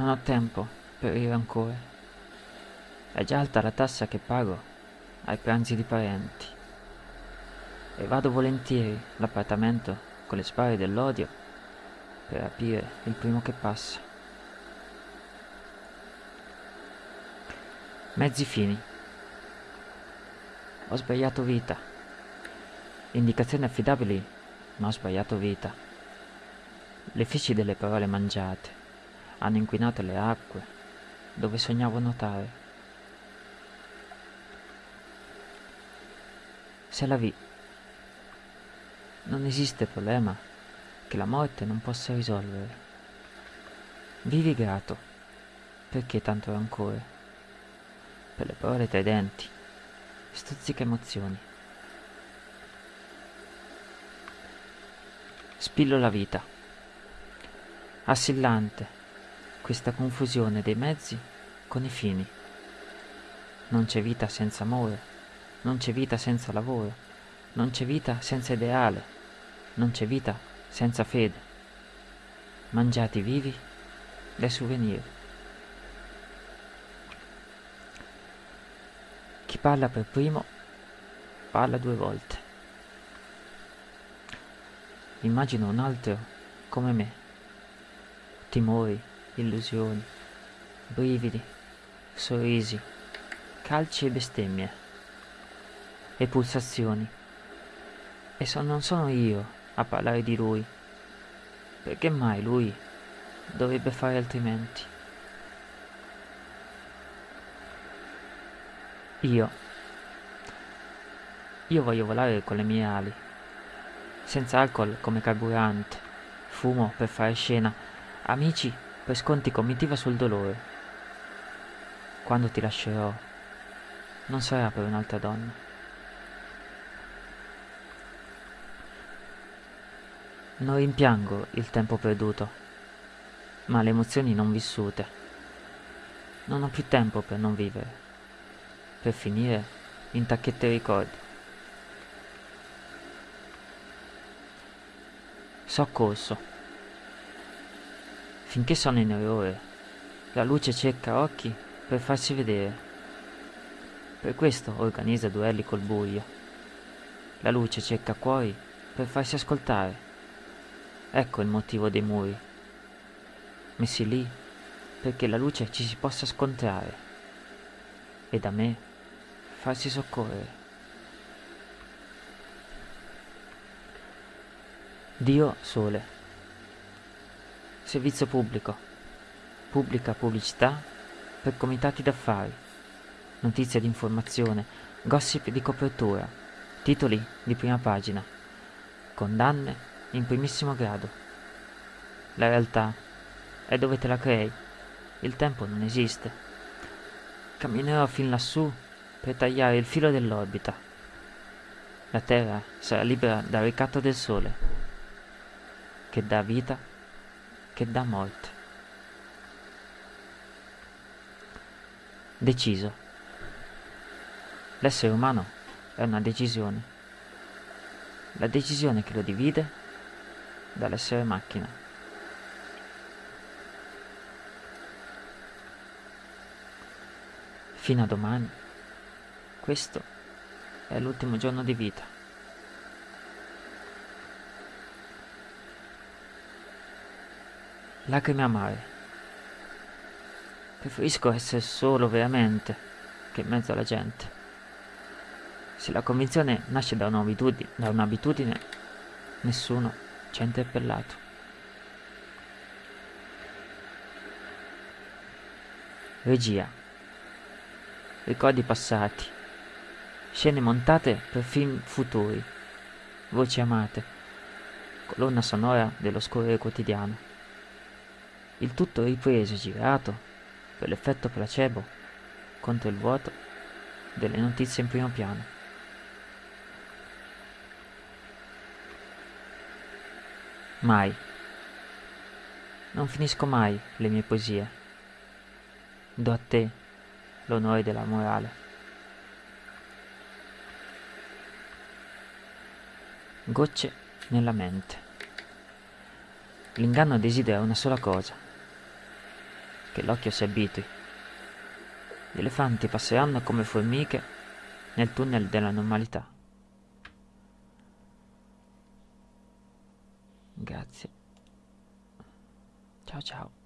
Non ho tempo per il rancore. È già alta la tassa che pago ai pranzi di parenti. E vado volentieri all'appartamento con le spade dell'odio per rapire il primo che passa. Mezzi fini. Ho sbagliato vita. Indicazioni affidabili, ma ho sbagliato vita. Le feci delle parole mangiate hanno inquinato le acque dove sognavo nuotare. Se la vi, non esiste problema che la morte non possa risolvere. Vivi grato. Perché tanto rancore? Per le parole tra i denti. Stuzzica emozioni. Spillo la vita. Assillante questa confusione dei mezzi con i fini. Non c'è vita senza amore, non c'è vita senza lavoro, non c'è vita senza ideale, non c'è vita senza fede. Mangiati vivi dai souvenir. Chi parla per primo parla due volte. Immagino un altro come me. Timori, illusioni, brividi, sorrisi, calci e bestemmie, e pulsazioni. E so, non sono io a parlare di lui, perché mai lui dovrebbe fare altrimenti? Io. Io voglio volare con le mie ali, senza alcol come carburante, fumo per fare scena, amici per sconti comitiva sul dolore. Quando ti lascerò, non sarà per un'altra donna. Non rimpiango il tempo perduto, ma le emozioni non vissute. Non ho più tempo per non vivere, per finire in tacchette ricordi. Soccorso. Finché sono in errore, la luce cerca occhi per farsi vedere. Per questo organizza duelli col buio. La luce cerca cuori per farsi ascoltare. Ecco il motivo dei muri. Messi lì perché la luce ci si possa scontrare e da me farsi soccorrere. Dio Sole Servizio pubblico. Pubblica pubblicità per comitati d'affari. Notizie di informazione, gossip di copertura, titoli di prima pagina, condanne in primissimo grado. La realtà è dove te la crei. Il tempo non esiste. Camminerò fin lassù per tagliare il filo dell'orbita. La Terra sarà libera dal ricatto del Sole, che dà vita che dà morte. Deciso. L'essere umano è una decisione. La decisione che lo divide dall'essere macchina. Fino a domani, questo è l'ultimo giorno di vita. Lacrime amare. Preferisco essere solo veramente che in mezzo alla gente. Se la convinzione nasce da un'abitudine, da un'abitudine nessuno ci ha interpellato. Regia. Ricordi passati. Scene montate per film futuri. Voci amate. Colonna sonora dello scorrere quotidiano il tutto ripreso e girato per l'effetto placebo contro il vuoto delle notizie in primo piano. Mai. Non finisco mai le mie poesie. Do a te l'onore della morale. Gocce nella mente. L'inganno desidera una sola cosa che l'occhio si abitui. Gli elefanti passeranno come formiche nel tunnel della normalità. Grazie. Ciao ciao.